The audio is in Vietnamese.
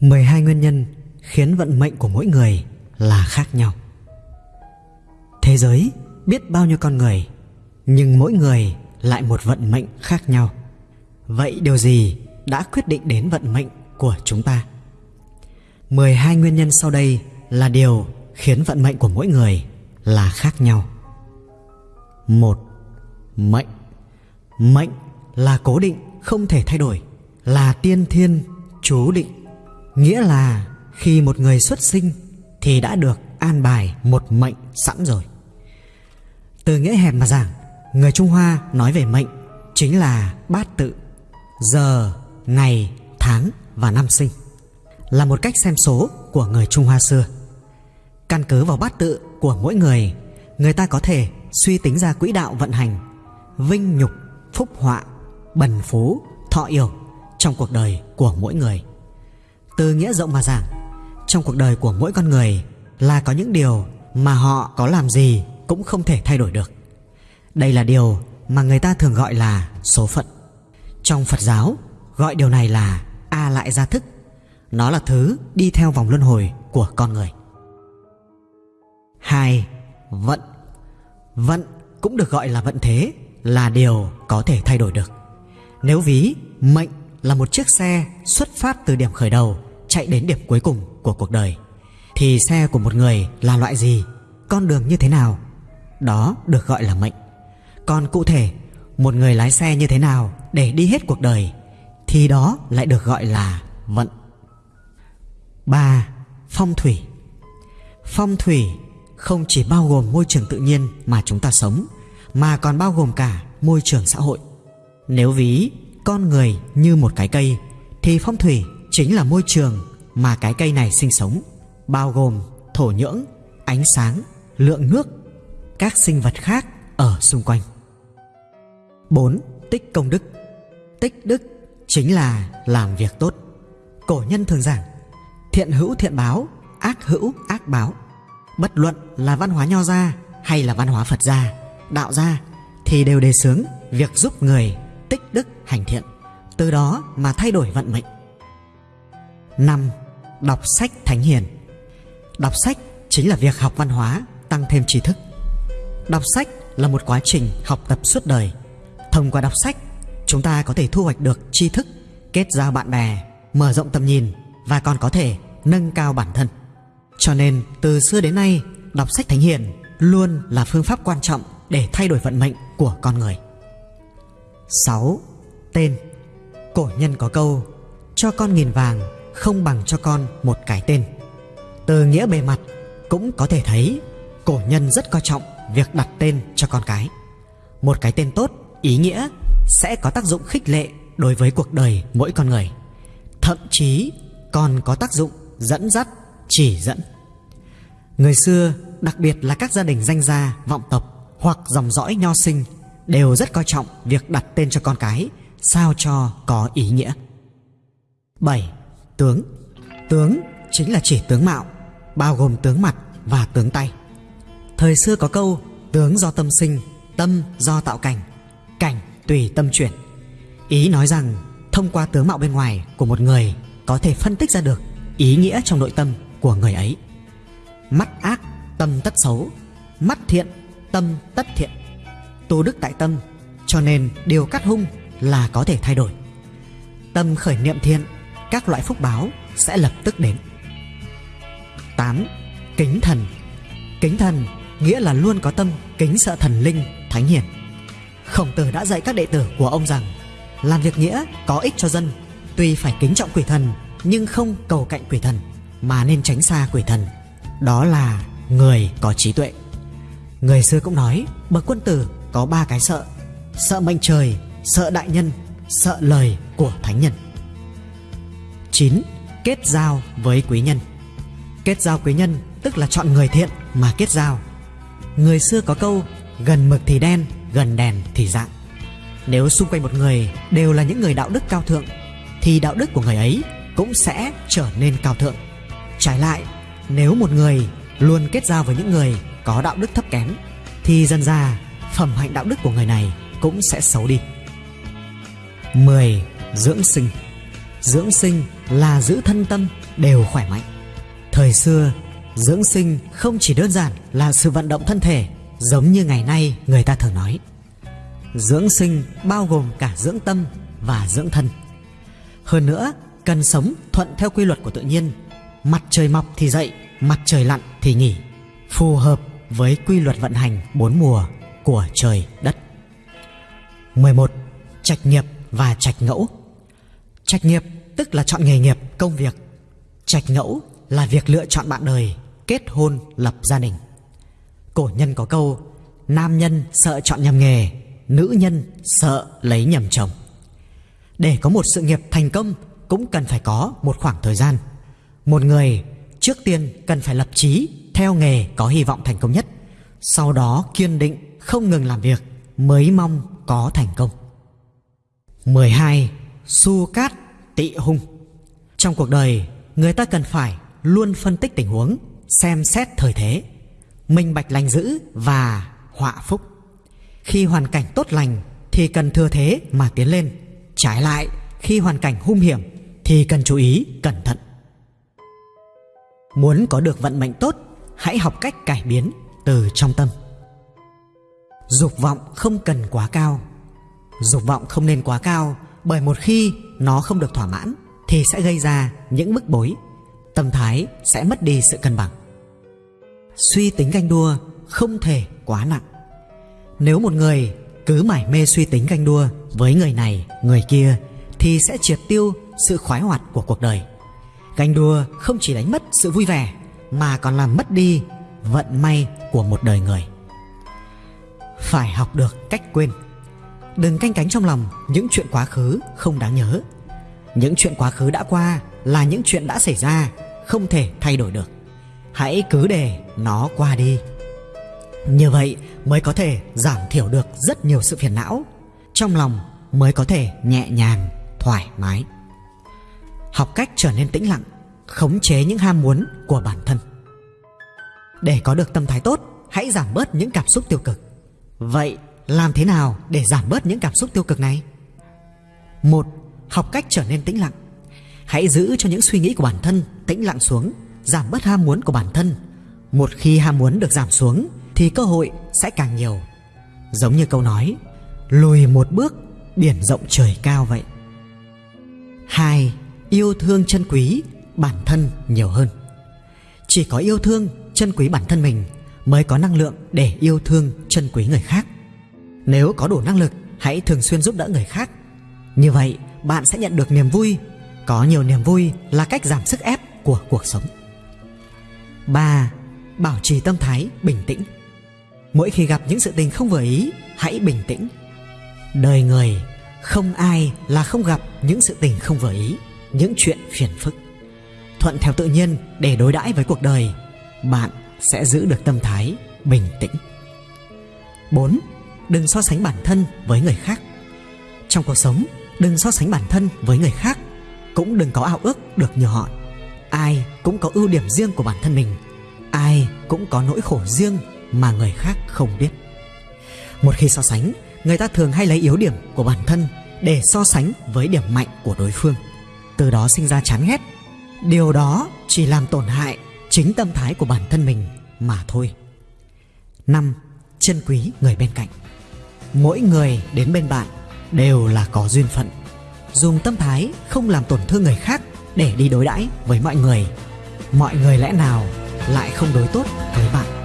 12 nguyên nhân khiến vận mệnh của mỗi người là khác nhau. Thế giới biết bao nhiêu con người, nhưng mỗi người lại một vận mệnh khác nhau. Vậy điều gì đã quyết định đến vận mệnh của chúng ta? 12 nguyên nhân sau đây là điều khiến vận mệnh của mỗi người là khác nhau. Một, Mệnh Mệnh là cố định, không thể thay đổi, là tiên thiên, chú định Nghĩa là khi một người xuất sinh thì đã được an bài một mệnh sẵn rồi. Từ nghĩa hẹp mà giảng, người Trung Hoa nói về mệnh chính là bát tự, giờ, ngày, tháng và năm sinh. Là một cách xem số của người Trung Hoa xưa. Căn cứ vào bát tự của mỗi người, người ta có thể suy tính ra quỹ đạo vận hành, vinh nhục, phúc họa, bần phú, thọ yểu trong cuộc đời của mỗi người. Từ nghĩa rộng mà giảng Trong cuộc đời của mỗi con người Là có những điều mà họ có làm gì Cũng không thể thay đổi được. Đây là điều mà người ta thường gọi là số phận. Trong Phật giáo, Gọi điều này là A lại gia thức. Nó là thứ đi theo vòng luân hồi của con người. 2. Vận. Vận cũng được gọi là vận thế, Là điều có thể thay đổi được. Nếu ví, mệnh là một chiếc xe xuất phát từ điểm khởi đầu chạy đến điểm cuối cùng của cuộc đời. Thì xe của một người là loại gì? Con đường như thế nào? Đó được gọi là mệnh. Còn cụ thể, một người lái xe như thế nào để đi hết cuộc đời, thì đó lại được gọi là vận 3. Phong thủy. Phong thủy không chỉ bao gồm môi trường tự nhiên mà chúng ta sống, mà còn bao gồm cả môi trường xã hội. Nếu ví, con người như một cái cây, thì phong thủy chính là môi trường mà cái cây này sinh sống, bao gồm thổ nhưỡng, ánh sáng, lượng nước, các sinh vật khác ở xung quanh. 4. Tích công đức. Tích đức chính là làm việc tốt. Cổ nhân thường giảng, Thiện hữu thiện báo, Ác hữu ác báo. Bất luận là văn hóa nho gia Hay là văn hóa Phật gia, Đạo gia Thì đều đề xướng việc giúp người tích đức hành thiện, Từ đó mà thay đổi vận mệnh. 5. Đọc sách thánh hiền Đọc sách chính là việc học văn hóa, tăng thêm tri thức Đọc sách là một quá trình học tập suốt đời Thông qua đọc sách, chúng ta có thể thu hoạch được tri thức, kết giao bạn bè, mở rộng tầm nhìn và còn có thể nâng cao bản thân. Cho nên, từ xưa đến nay, đọc sách thánh hiền luôn là phương pháp quan trọng để thay đổi vận mệnh của con người. 6. Tên Cổ nhân có câu Cho con nghìn vàng không bằng cho con một cái tên. Từ nghĩa bề mặt cũng có thể thấy cổ nhân rất coi trọng việc đặt tên cho con cái. Một cái tên tốt ý nghĩa sẽ có tác dụng khích lệ đối với cuộc đời mỗi con người. Thậm chí còn có tác dụng dẫn dắt, chỉ dẫn. Người xưa, đặc biệt là các gia đình danh gia, vọng tộc hoặc dòng dõi nho sinh đều rất coi trọng việc đặt tên cho con cái, sao cho có ý nghĩa. 7 tướng. Tướng chính là chỉ tướng mạo, bao gồm tướng mặt và tướng tay. Thời xưa có câu, tướng do tâm sinh, tâm do tạo cảnh cảnh tùy tâm chuyển. Ý nói rằng, thông qua tướng mạo bên ngoài của một người có thể phân tích ra được ý nghĩa trong nội tâm của người ấy. Mắt ác, tâm tất xấu, mắt thiện, tâm tất thiện. Tu đức tại tâm, cho nên điều cắt hung là có thể thay đổi. Tâm khởi niệm thiện các loại phúc báo sẽ lập tức đến. 8. Kính thần. Kính thần nghĩa là luôn có tâm kính sợ thần linh, thánh hiền. Khổng tử đã dạy các đệ tử của ông rằng Làm việc nghĩa có ích cho dân Tuy phải kính trọng quỷ thần Nhưng không cầu cạnh quỷ thần Mà nên tránh xa quỷ thần. Đó là người có trí tuệ. Người xưa cũng nói Bậc quân tử có ba cái sợ Sợ mệnh trời, sợ đại nhân Sợ lời của thánh nhân. 9. Kết giao với quý nhân Kết giao quý nhân tức là chọn người thiện mà kết giao Người xưa có câu gần mực thì đen, gần đèn thì dạng Nếu xung quanh một người đều là những người đạo đức cao thượng Thì đạo đức của người ấy cũng sẽ trở nên cao thượng Trái lại, nếu một người luôn kết giao với những người có đạo đức thấp kém Thì dần ra phẩm hạnh đạo đức của người này cũng sẽ xấu đi 10. Dưỡng sinh Dưỡng sinh là giữ thân tâm đều khỏe mạnh. Thời xưa, dưỡng sinh không chỉ đơn giản là sự vận động thân thể giống như ngày nay người ta thường nói. Dưỡng sinh bao gồm cả dưỡng tâm và dưỡng thân. Hơn nữa, cần sống thuận theo quy luật của tự nhiên. Mặt trời mọc thì dậy, mặt trời lặn thì nghỉ. Phù hợp với quy luật vận hành bốn mùa của trời đất. 11. Trạch nghiệp và trạch ngẫu Trạch nghiệp tức là chọn nghề nghiệp, công việc. Trạch ngẫu là việc lựa chọn bạn đời, kết hôn, lập gia đình. Cổ nhân có câu Nam nhân sợ chọn nhầm nghề Nữ nhân sợ lấy nhầm chồng Để có một sự nghiệp thành công Cũng cần phải có một khoảng thời gian Một người trước tiên cần phải lập chí Theo nghề có hy vọng thành công nhất Sau đó kiên định không ngừng làm việc Mới mong có thành công 12. Su cát tị hung. Trong cuộc đời, Người ta cần phải luôn phân tích tình huống, Xem xét thời thế, minh bạch lành dữ và họa phúc. Khi hoàn cảnh tốt lành thì cần thừa thế mà tiến lên. Trái lại, khi hoàn cảnh hung hiểm thì cần chú ý cẩn thận. Muốn có được vận mệnh tốt, hãy học cách cải biến từ trong tâm. Dục vọng không cần quá cao. Dục vọng không nên quá cao bởi một khi nó không được thỏa mãn thì sẽ gây ra những bức bối. Tâm thái sẽ mất đi sự cân bằng. Suy tính ganh đua không thể quá nặng. Nếu một người cứ mải mê suy tính ganh đua với người này, người kia thì sẽ triệt tiêu sự khoái hoạt của cuộc đời. Ganh đua không chỉ đánh mất sự vui vẻ mà còn làm mất đi vận may của một đời người. Phải học được cách quên đừng canh cánh trong lòng, những chuyện quá khứ không đáng nhớ. Những chuyện quá khứ đã qua là những chuyện đã xảy ra, không thể thay đổi được. Hãy cứ để nó qua đi. Như vậy mới có thể giảm thiểu được rất nhiều sự phiền não. Trong lòng mới có thể nhẹ nhàng, thoải mái. Học cách trở nên tĩnh lặng, khống chế những ham muốn của bản thân. Để có được tâm thái tốt, hãy giảm bớt những cảm xúc tiêu cực. Vậy làm thế nào để giảm bớt những cảm xúc tiêu cực này? Một, học cách trở nên tĩnh lặng. Hãy giữ cho những suy nghĩ của bản thân tĩnh lặng xuống, giảm bớt ham muốn của bản thân. Một khi ham muốn được giảm xuống, thì cơ hội sẽ càng nhiều. Giống như câu nói, lùi một bước, biển rộng trời cao vậy. Hai, yêu thương chân quý bản thân nhiều hơn. Chỉ có yêu thương chân quý bản thân mình mới có năng lượng để yêu thương chân quý người khác nếu có đủ năng lực, hãy thường xuyên giúp đỡ người khác. Như vậy, bạn sẽ nhận được niềm vui. Có nhiều niềm vui là cách giảm sức ép của cuộc sống. 3. Bảo trì tâm thái bình tĩnh. Mỗi khi gặp những sự tình không vừa ý, Hãy bình tĩnh. Đời người, không ai là không gặp những sự tình không vừa ý, Những chuyện phiền phức. Thuận theo tự nhiên để đối đãi với cuộc đời, Bạn sẽ giữ được tâm thái bình tĩnh. 4. Đừng so sánh bản thân với người khác. Trong cuộc sống, Đừng so sánh bản thân với người khác, Cũng đừng có ao ước được như họ. Ai cũng có ưu điểm riêng của bản thân mình, ai cũng có nỗi khổ riêng mà người khác không biết. Một khi so sánh, người ta thường hay lấy yếu điểm của bản thân để so sánh với điểm mạnh của đối phương. Từ đó sinh ra chán ghét. Điều đó chỉ làm tổn hại chính tâm thái của bản thân mình mà thôi. Năm, chân quý người bên cạnh mỗi người đến bên bạn đều là có duyên phận. Dùng tâm thái không làm tổn thương người khác để đi đối đãi với mọi người mọi người lẽ nào lại không đối tốt với bạn?